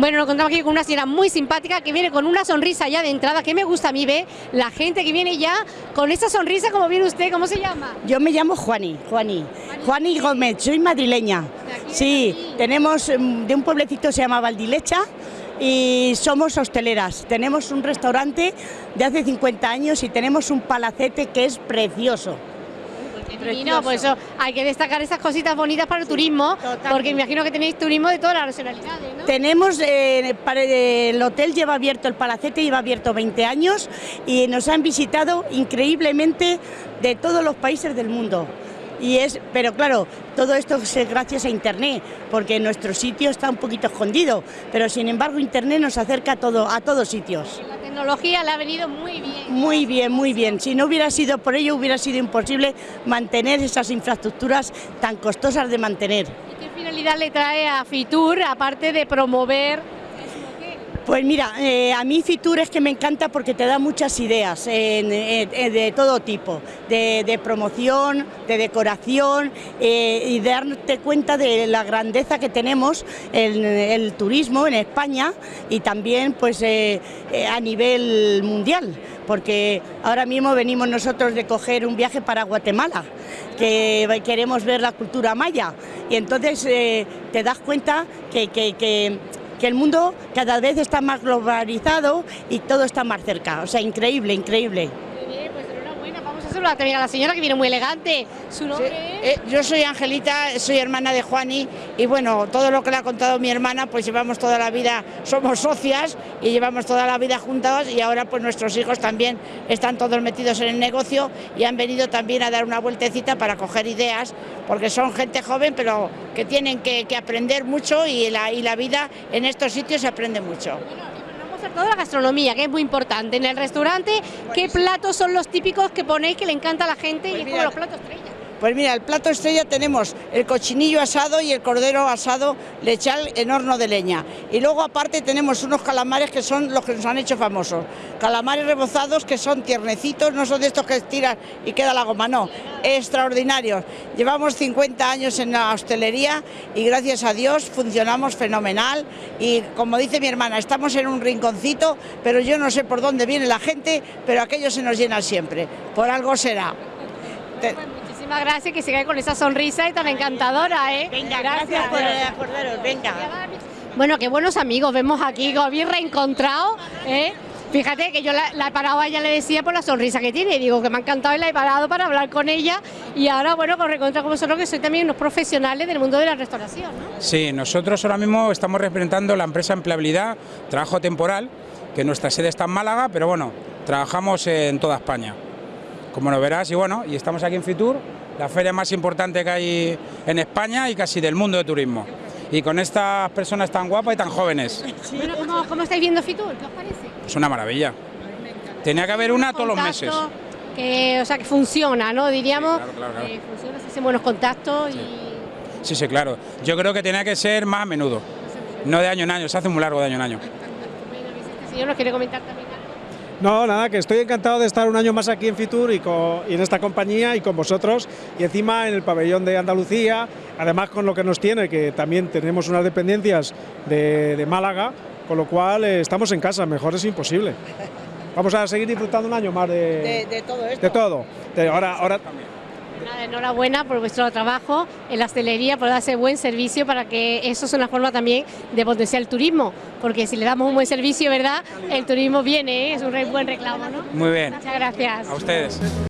Bueno, nos encontramos aquí con una señora muy simpática que viene con una sonrisa ya de entrada, que me gusta a mí ver la gente que viene ya con esa sonrisa, como viene usted, ¿cómo se llama? Yo me llamo Juani, Juani, Juani Gómez, soy madrileña. Sí, tenemos mm, de un pueblecito que se llama Valdilecha y somos hosteleras. Tenemos un restaurante de hace 50 años y tenemos un palacete que es precioso. Divino, pues eso, hay que destacar esas cositas bonitas para el turismo, porque me imagino que tenéis turismo de todas las nacionalidades, ¿no? Tenemos, eh, para el hotel lleva abierto, el palacete lleva abierto 20 años y nos han visitado increíblemente de todos los países del mundo. Y es, pero claro, todo esto es gracias a Internet, porque nuestro sitio está un poquito escondido, pero sin embargo Internet nos acerca a, todo, a todos sitios. La tecnología le ha venido muy bien. Muy bien, muy bien. Si no hubiera sido por ello, hubiera sido imposible mantener esas infraestructuras tan costosas de mantener. ¿Y qué finalidad le trae a Fitur, aparte de promover pues mira, eh, a mí Fitur es que me encanta porque te da muchas ideas de todo tipo, de, promoción, de decoración eh, y darte cuenta de la grandeza que tenemos en el turismo en España y también pues eh, a nivel mundial, porque ahora mismo venimos nosotros de coger un viaje para Guatemala, que queremos ver la cultura maya. Y entonces te das cuenta que que el mundo cada vez está más globalizado y todo está más cerca. O sea, increíble, increíble. Vamos a saludar también a la señora que viene muy elegante. ¿Su nombre eh, yo soy Angelita, soy hermana de Juani y bueno, todo lo que le ha contado mi hermana, pues llevamos toda la vida, somos socias y llevamos toda la vida juntos y ahora pues nuestros hijos también están todos metidos en el negocio y han venido también a dar una vueltecita para coger ideas, porque son gente joven pero que tienen que, aprender mucho y la, y la vida en estos sitios se aprende mucho toda la gastronomía, que es muy importante. En el restaurante, ¿qué platos son los típicos que ponéis que le encanta a la gente y pues es como los platos estrella? Pues mira, el plato estrella tenemos el cochinillo asado y el cordero asado lechal en horno de leña. Y luego aparte tenemos unos calamares que son los que nos han hecho famosos. Calamares rebozados que son tiernecitos, no son de estos que estiras y queda la goma, no, extraordinarios. Llevamos 50 años en la hostelería y gracias a Dios funcionamos fenomenal y como dice mi hermana, estamos en un rinconcito, pero yo no sé por dónde viene la gente, pero aquello se nos llena siempre, por algo será gracias, que siga con esa sonrisa y tan encantadora, ¿eh? Venga, gracias, por acordaros, venga. Bueno, qué buenos amigos vemos aquí, como bien reencontrado, ¿eh? Fíjate que yo la, he parado a ella, le decía por la sonrisa que tiene, digo que me ha encantado y la he parado para hablar con ella y ahora, bueno, con recontra con vosotros que soy también unos profesionales del mundo de la restauración, ¿no? Sí, nosotros ahora mismo estamos representando la empresa Empleabilidad, trabajo temporal, que nuestra sede está en Málaga, pero bueno, trabajamos en toda España, como lo verás, y bueno, y estamos aquí en Fitur, la feria más importante que hay en España y casi del mundo de turismo. Y con estas personas tan guapas y tan jóvenes. Bueno, ¿cómo, estáis viendo Fitur? ¿Qué os parece? Es una maravilla. Tenía que haber una todos los meses. Que, o sea, que funciona, ¿no? Diríamos, que funciona, se hacen buenos contactos y... Sí, sí, claro. Yo creo que tenía que ser más a menudo, no de año en año, se hace muy largo de año en año. Este señor nos quiere comentar también no, nada, que estoy encantado de estar un año más aquí en Fitur y, en esta compañía y con vosotros y encima en el pabellón de Andalucía, además con lo que nos tiene, que también tenemos unas dependencias de, Málaga, con lo cual eh, estamos en casa, mejor es imposible. Vamos a seguir disfrutando un año más de, todo esto. De todo. ahora, ahora también enhorabuena por vuestro trabajo en la hostelería, por darse buen servicio para que eso es una forma también de potenciar el turismo, porque si le damos un buen servicio, ¿verdad? El turismo viene, ¿eh? es un buen reclamo, ¿no? Muy bien. Muchas gracias. A ustedes.